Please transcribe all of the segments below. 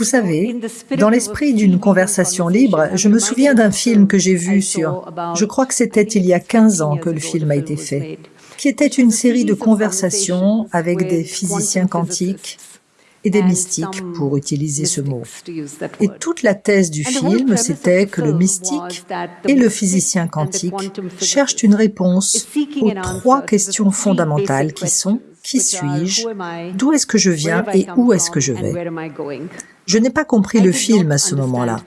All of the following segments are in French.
Vous savez, dans l'esprit d'une conversation libre, je me souviens d'un film que j'ai vu sur... Je crois que c'était il y a 15 ans que le film a été fait, qui était une série de conversations avec des physiciens quantiques et des mystiques, pour utiliser ce mot. Et toute la thèse du film, c'était que le mystique et le physicien quantique cherchent une réponse aux trois questions fondamentales qui sont qui suis-je, d'où est-ce que je viens et où est-ce que je vais? Je n'ai pas compris le film à ce moment-là.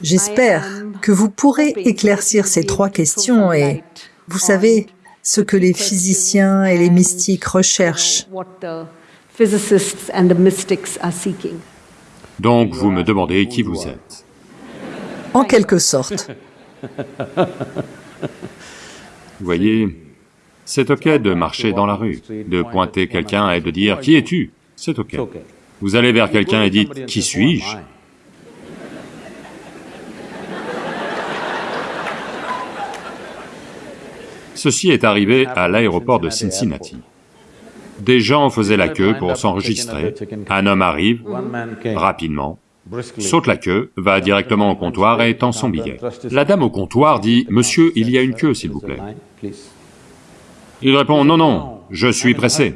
J'espère que vous pourrez éclaircir ces trois questions et, vous savez, ce que les physiciens et les mystiques recherchent. Donc vous me demandez qui vous êtes. En quelque sorte. Vous voyez, c'est ok de marcher dans la rue, de pointer quelqu'un et de dire « Qui es-tu » C'est ok. Vous allez vers quelqu'un et dites « Qui suis-je » Ceci est arrivé à l'aéroport de Cincinnati. Des gens faisaient la queue pour s'enregistrer, un homme arrive, rapidement, saute la queue, va directement au comptoir et tend son billet. La dame au comptoir dit « Monsieur, il y a une queue, s'il vous plaît. » Il répond, non, non, je suis pressé.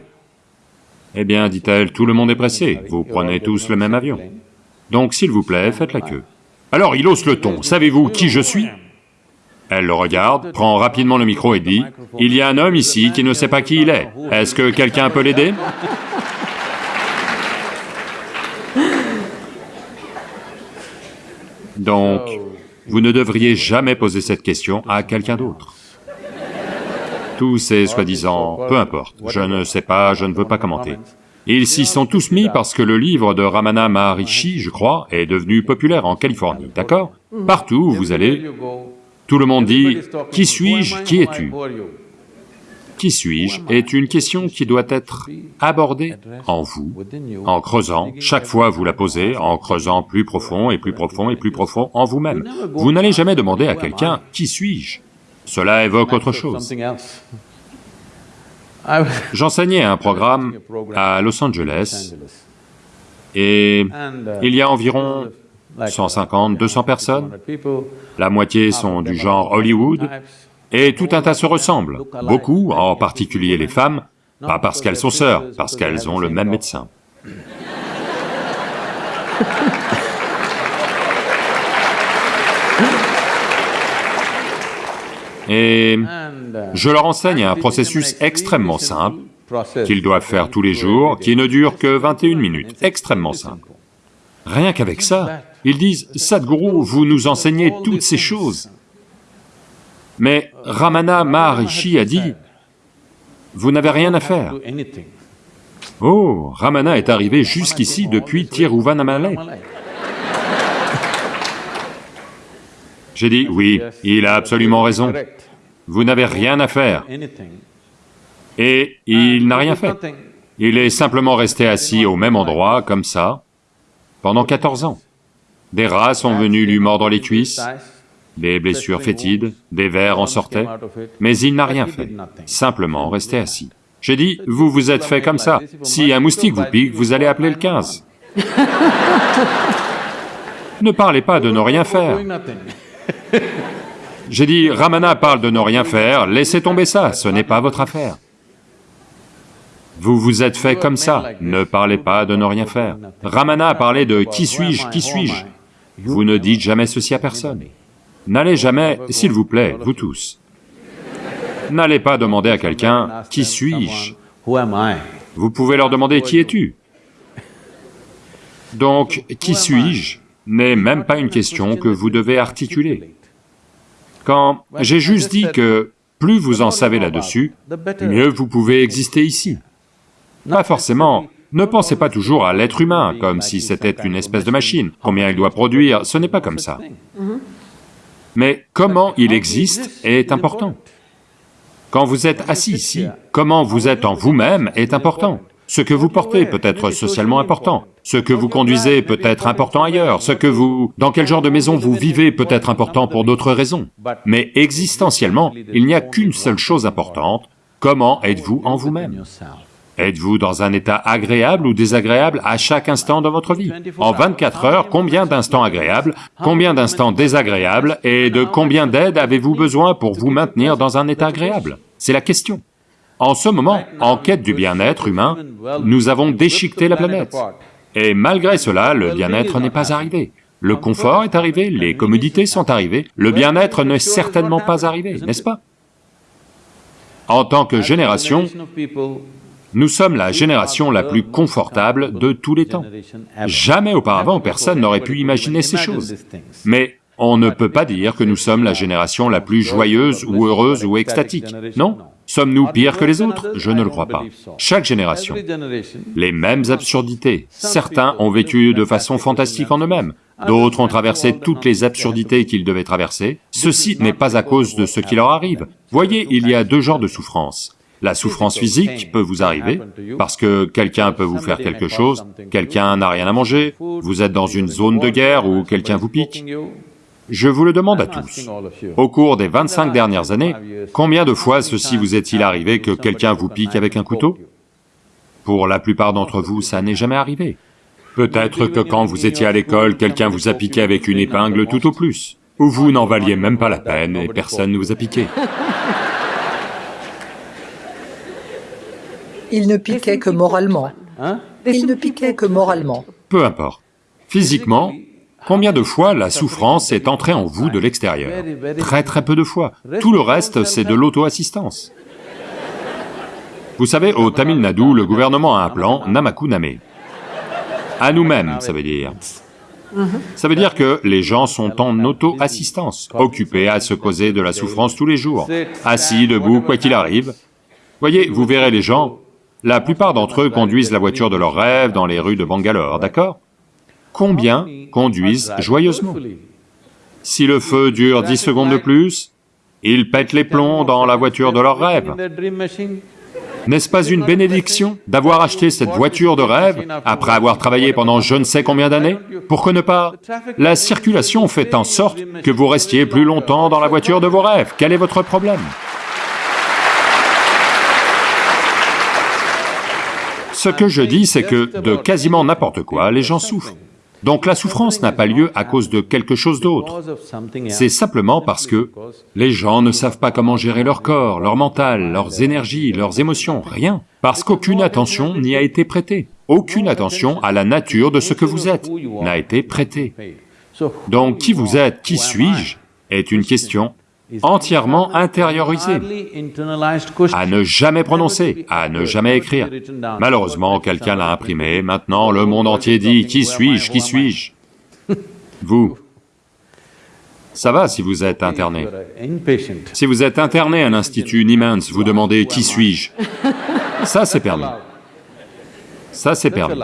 Eh bien, dit-elle, tout le monde est pressé, vous prenez tous le même avion. Donc, s'il vous plaît, faites la queue. Alors il hausse le ton, savez-vous qui je suis? Elle le regarde, prend rapidement le micro et dit, « Il y a un homme ici qui ne sait pas qui il est. Est-ce que quelqu'un peut l'aider » Donc, vous ne devriez jamais poser cette question à quelqu'un d'autre. Tous ces soi-disant, peu importe, je ne sais pas, je ne veux pas commenter. Ils s'y sont tous mis parce que le livre de Ramana Maharishi, je crois, est devenu populaire en Californie, d'accord? Partout où vous allez, tout le monde dit « Qui suis-je? Qui es-tu » Qui suis-je? est une question qui doit être abordée en vous, en creusant, chaque fois vous la posez, en creusant plus profond et plus profond et plus profond en vous-même. Vous n'allez jamais demander à quelqu'un « Qui suis-je » Cela évoque autre chose. J'enseignais un programme à Los Angeles. Et il y a environ 150, 200 personnes, la moitié sont du genre Hollywood, et tout un tas se ressemblent, beaucoup, en particulier les femmes, pas parce qu'elles sont sœurs, parce qu'elles ont le même médecin. Et je leur enseigne un processus extrêmement simple, qu'ils doivent faire tous les jours, qui ne dure que 21 minutes, extrêmement simple. Rien qu'avec ça, ils disent, « Sadhguru, vous nous enseignez toutes ces choses. » Mais Ramana Maharishi a dit, « Vous n'avez rien à faire. » Oh, Ramana est arrivé jusqu'ici depuis Tiruvannamalai. J'ai dit, oui, il a absolument raison. Vous n'avez rien à faire. Et il n'a rien fait. Il est simplement resté assis au même endroit, comme ça, pendant 14 ans. Des rats sont venus lui mordre les cuisses, des blessures fétides, des vers en sortaient, mais il n'a rien fait, simplement resté assis. J'ai dit, vous vous êtes fait comme ça, si un moustique vous pique, vous allez appeler le 15. ne parlez pas de ne rien faire. J'ai dit, Ramana parle de ne rien faire, laissez tomber ça, ce n'est pas votre affaire. Vous vous êtes fait comme ça, ne parlez pas de ne rien faire. Ramana a parlé de qui suis-je, qui suis-je. Vous ne dites jamais ceci à personne. N'allez jamais, s'il vous plaît, vous tous, n'allez pas demander à quelqu'un « qui suis-je » Vous pouvez leur demander « qui es-tu » Donc, qui suis-je? N'est même pas une question que vous devez articuler. Quand j'ai juste dit que plus vous en savez là-dessus, mieux vous pouvez exister ici. Pas forcément, ne pensez pas toujours à l'être humain comme si c'était une espèce de machine, combien il doit produire, ce n'est pas comme ça. Mais comment il existe est important. Quand vous êtes assis ici, comment vous êtes en vous-même est important. Ce que vous portez peut être socialement important, ce que vous conduisez peut être important ailleurs, ce que vous... dans quel genre de maison vous vivez peut être important pour d'autres raisons. Mais existentiellement, il n'y a qu'une seule chose importante, comment êtes-vous en vous-même? Êtes-vous dans un état agréable ou désagréable à chaque instant de votre vie? En 24 heures, combien d'instants agréables, combien d'instants désagréables, et de combien d'aide avez-vous besoin pour vous maintenir dans un état agréable? C'est la question. En ce moment, en quête du bien-être humain, nous avons déchiqueté la planète. Et malgré cela, le bien-être n'est pas arrivé. Le confort est arrivé, les commodités sont arrivées, le bien-être n'est certainement pas arrivé, n'est-ce pas? En tant que génération, nous sommes la génération la plus confortable de tous les temps. Jamais auparavant personne n'aurait pu imaginer ces choses. Mais on ne peut pas dire que nous sommes la génération la plus joyeuse ou heureuse ou extatique, non Sommes-nous pires que les autres? Je ne le crois pas. Chaque génération, les mêmes absurdités. Certains ont vécu de façon fantastique en eux-mêmes, d'autres ont traversé toutes les absurdités qu'ils devaient traverser. Ceci n'est pas à cause de ce qui leur arrive. Voyez, il y a deux genres de souffrance. La souffrance physique peut vous arriver, parce que quelqu'un peut vous faire quelque chose, quelqu'un n'a rien à manger, vous êtes dans une zone de guerre ou quelqu'un vous pique. Je vous le demande à tous, au cours des 25 dernières années, combien de fois ceci vous est-il arrivé que quelqu'un vous pique avec un couteau? Pour la plupart d'entre vous, ça n'est jamais arrivé. Peut-être que quand vous étiez à l'école, quelqu'un vous a piqué avec une épingle tout au plus, ou vous n'en valiez même pas la peine et personne ne vous a piqué. Il ne piquait que moralement. Il ne piquait que moralement. Peu importe. Physiquement, Combien de fois la souffrance est entrée en vous de l'extérieur Très très peu de fois. Tout le reste, c'est de l'auto-assistance. Vous savez, au Tamil Nadu, le gouvernement a un plan, Namaku Name. À nous-mêmes, ça veut dire. Ça veut dire que les gens sont en auto-assistance, occupés à se causer de la souffrance tous les jours, assis, debout, quoi qu'il arrive. Voyez, vous verrez les gens, la plupart d'entre eux conduisent la voiture de leurs rêves dans les rues de Bangalore, d'accord? Combien conduisent joyeusement Si le feu dure dix secondes de plus, ils pètent les plombs dans la voiture de leur rêve. N'est-ce pas une bénédiction d'avoir acheté cette voiture de rêve après avoir travaillé pendant je ne sais combien d'années Pour que ne pas... La circulation fait en sorte que vous restiez plus longtemps dans la voiture de vos rêves? Quel est votre problème? Ce que je dis, c'est que de quasiment n'importe quoi, les gens souffrent. Donc la souffrance n'a pas lieu à cause de quelque chose d'autre. C'est simplement parce que les gens ne savent pas comment gérer leur corps, leur mental, leurs énergies, leurs émotions, rien. Parce qu'aucune attention n'y a été prêtée. Aucune attention à la nature de ce que vous êtes n'a été prêtée. Donc qui vous êtes, qui suis-je, est une question entièrement intériorisé, à ne jamais prononcer, à ne jamais écrire. Malheureusement, quelqu'un l'a imprimé, maintenant le monde entier dit « Qui suis-je? Qui suis-je » Vous. Ça va si vous êtes interné. Si vous êtes interné à l'Institut Niemans, vous demandez « Qui suis-je » Ça c'est permis. Ça c'est permis.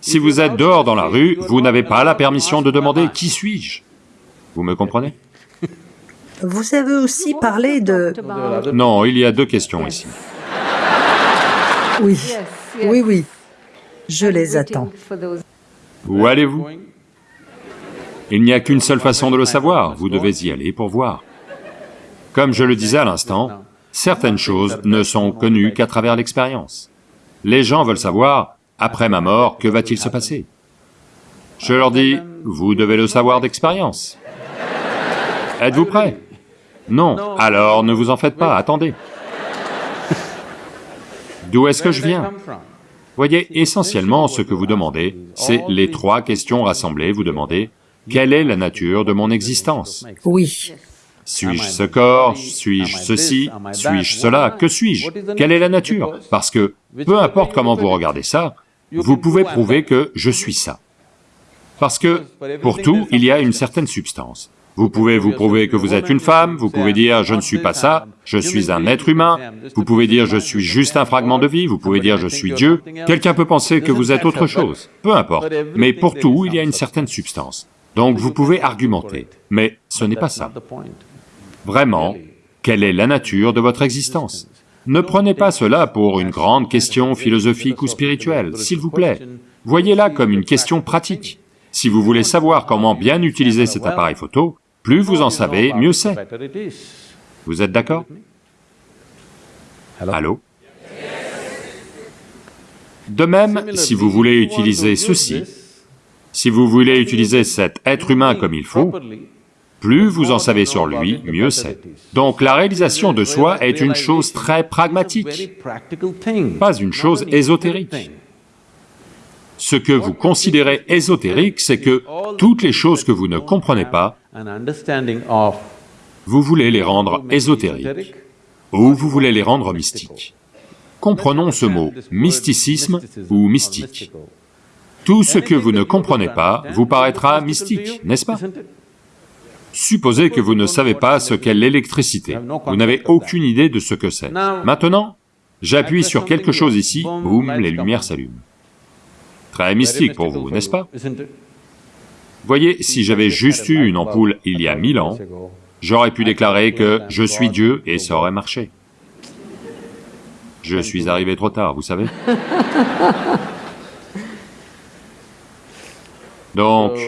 Si vous êtes dehors dans la rue, vous n'avez pas la permission de demander « Qui suis-je » Vous me comprenez? Vous avez aussi parlé de... Non, il y a deux questions ici. Oui, oui, oui, je les attends. Où allez-vous? Il n'y a qu'une seule façon de le savoir, vous devez y aller pour voir. Comme je le disais à l'instant, certaines choses ne sont connues qu'à travers l'expérience. Les gens veulent savoir, après ma mort, que va-t-il se passer? Je leur dis, vous devez le savoir d'expérience. Êtes-vous prêts non, alors ne vous en faites pas, attendez. D'où est-ce que je viens? Voyez, essentiellement, ce que vous demandez, c'est les trois questions rassemblées, vous demandez, quelle est la nature de mon existence? Oui. Suis-je ce corps Suis-je ceci Suis-je cela Que suis-je Quelle est la nature Parce que, peu importe comment vous regardez ça, vous pouvez prouver que je suis ça. Parce que, pour tout, il y a une certaine substance. Vous pouvez vous prouver que vous êtes une femme, vous pouvez dire je ne suis pas ça, je suis un être humain, vous pouvez dire je suis juste un fragment de vie, vous pouvez dire je suis Dieu, quelqu'un peut penser que vous êtes autre chose, peu importe, mais pour tout, il y a une certaine substance. Donc vous pouvez argumenter, mais ce n'est pas ça. Vraiment, quelle est la nature de votre existence? Ne prenez pas cela pour une grande question philosophique ou spirituelle, s'il vous plaît. Voyez-la comme une question pratique. Si vous voulez savoir comment bien utiliser cet appareil photo, plus vous en savez, mieux c'est. Vous êtes d'accord? Allô? De même, si vous voulez utiliser ceci, si vous voulez utiliser cet être humain comme il faut, plus vous en savez sur lui, mieux c'est. Donc la réalisation de soi est une chose très pragmatique, pas une chose ésotérique. Ce que vous considérez ésotérique, c'est que toutes les choses que vous ne comprenez pas, vous voulez les rendre ésotériques, ou vous voulez les rendre mystiques. Comprenons ce mot, mysticisme ou mystique. Tout ce que vous ne comprenez pas vous paraîtra mystique, n'est-ce pas? Supposez que vous ne savez pas ce qu'est l'électricité, vous n'avez aucune idée de ce que c'est. Maintenant, j'appuie sur quelque chose ici, boum, les lumières s'allument. Très mystique pour vous, n'est-ce pas? Voyez, si j'avais juste eu une ampoule il y a mille ans, j'aurais pu déclarer que je suis Dieu et ça aurait marché. Je suis arrivé trop tard, vous savez Donc,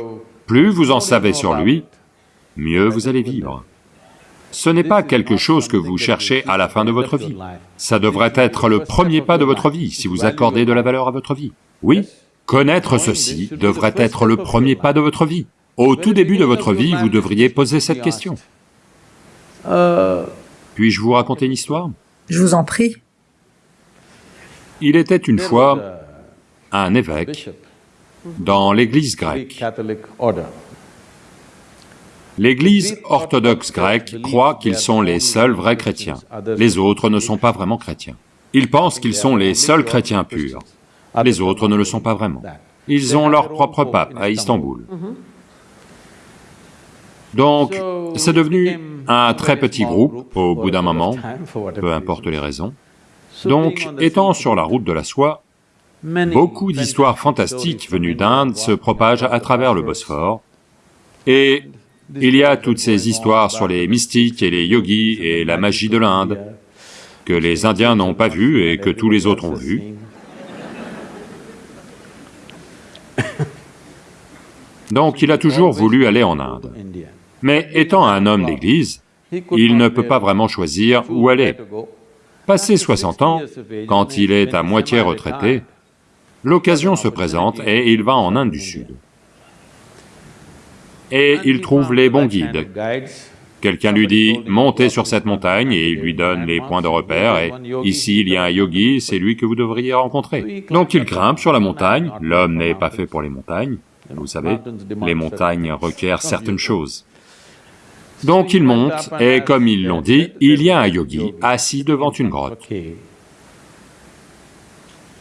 plus vous en savez sur lui, mieux vous allez vivre. Ce n'est pas quelque chose que vous cherchez à la fin de votre vie. Ça devrait être le premier pas de votre vie, si vous accordez de la valeur à votre vie. Oui, connaître ceci devrait être le premier pas de votre vie. Au tout début de votre vie, vous devriez poser cette question. Puis-je vous raconter une histoire? Je vous en prie. Il était une fois un évêque dans l'église grecque. L'église orthodoxe grecque croit qu'ils sont les seuls vrais chrétiens. Les autres ne sont pas vraiment chrétiens. Ils pensent qu'ils sont les seuls chrétiens purs. Les autres ne le sont pas vraiment. Ils ont leur propre pape à Istanbul. Donc, c'est devenu un très petit groupe au bout d'un moment, peu importe les raisons. Donc, étant sur la route de la soie, beaucoup d'histoires fantastiques venues d'Inde se propagent à travers le Bosphore, et il y a toutes ces histoires sur les mystiques et les yogis et la magie de l'Inde, que les Indiens n'ont pas vu et que tous les autres ont vu. Donc il a toujours voulu aller en Inde. Mais étant un homme d'église, il ne peut pas vraiment choisir où aller. Passé 60 ans, quand il est à moitié retraité, l'occasion se présente et il va en Inde du Sud. Et il trouve les bons guides. Quelqu'un lui dit, montez sur cette montagne, et il lui donne les points de repère, et ici il y a un yogi, c'est lui que vous devriez rencontrer. Donc il grimpe sur la montagne, l'homme n'est pas fait pour les montagnes, vous savez, les montagnes requièrent certaines choses. Donc il monte, et comme ils l'ont dit, il y a un yogi assis devant une grotte,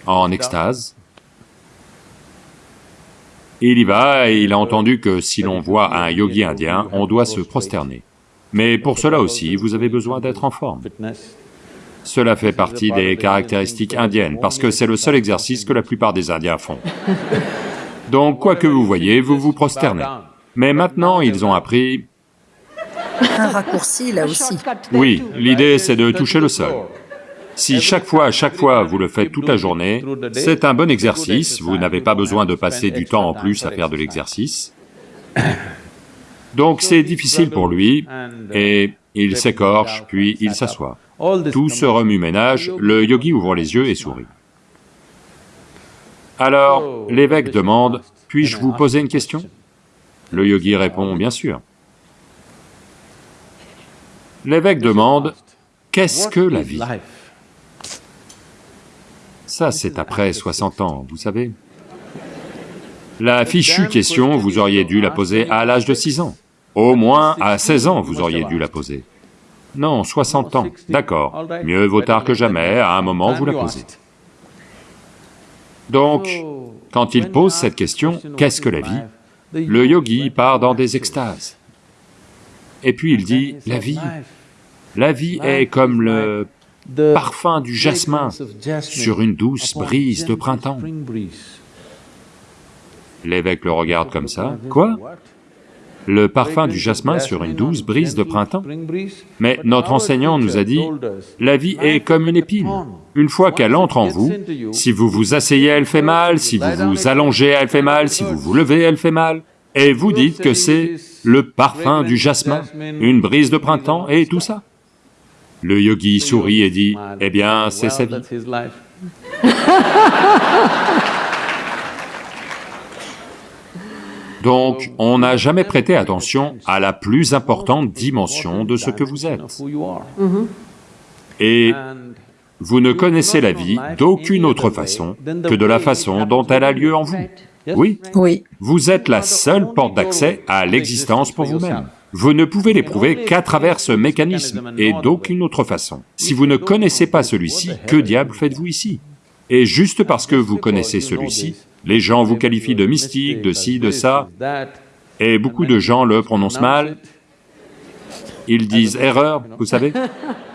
en extase. Il y va et il a entendu que si l'on voit un yogi indien, on doit se prosterner. Mais pour cela aussi, vous avez besoin d'être en forme. Cela fait partie des caractéristiques indiennes, parce que c'est le seul exercice que la plupart des Indiens font. Donc, quoi que vous voyez, vous vous prosternez. Mais maintenant, ils ont appris... Un raccourci, là aussi. Oui, l'idée c'est de toucher le sol. Si chaque fois, chaque fois, vous le faites toute la journée, c'est un bon exercice, vous n'avez pas besoin de passer du temps en plus à faire de l'exercice. Donc c'est difficile pour lui, et il s'écorche, puis il s'assoit. Tout ce remue-ménage, le yogi ouvre les yeux et sourit. Alors, l'évêque demande, « Puis-je vous poser une question ?» Le yogi répond, « Bien sûr. » L'évêque demande, « Qu'est-ce que la vie ?» Ça, c'est après 60 ans, vous savez. La fichue question, vous auriez dû la poser à l'âge de 6 ans. Au moins à 16 ans, vous auriez dû la poser. Non, 60 ans, d'accord. Mieux vaut tard que jamais, à un moment, vous la posez. Donc, quand il pose cette question, qu'est-ce que la vie. Le yogi part dans des extases. Et puis il dit, la vie, la vie est comme le parfum du jasmin sur une douce brise de printemps. L'évêque le regarde comme ça, quoi le parfum du jasmin sur une douce brise de printemps. Mais notre enseignant nous a dit, la vie est comme une épine. Une fois qu'elle entre en vous, si vous vous asseyez, elle fait mal, si vous vous allongez, elle fait mal, si vous vous levez, elle fait mal. Et vous dites que c'est le parfum du jasmin, une brise de printemps et tout ça. Le yogi sourit et dit, eh bien, c'est sa vie. Donc, on n'a jamais prêté attention à la plus importante dimension de ce que vous êtes. Et vous ne connaissez la vie d'aucune autre façon que de la façon dont elle a lieu en vous. Oui Oui. Vous êtes la seule porte d'accès à l'existence pour vous-même. Vous ne pouvez l'éprouver qu'à travers ce mécanisme et d'aucune autre façon. Si vous ne connaissez pas celui-ci, que diable faites-vous ici? Et juste parce que vous connaissez celui-ci, les gens vous qualifient de mystique, de ci, de ça, et beaucoup de gens le prononcent mal, ils disent erreur, vous savez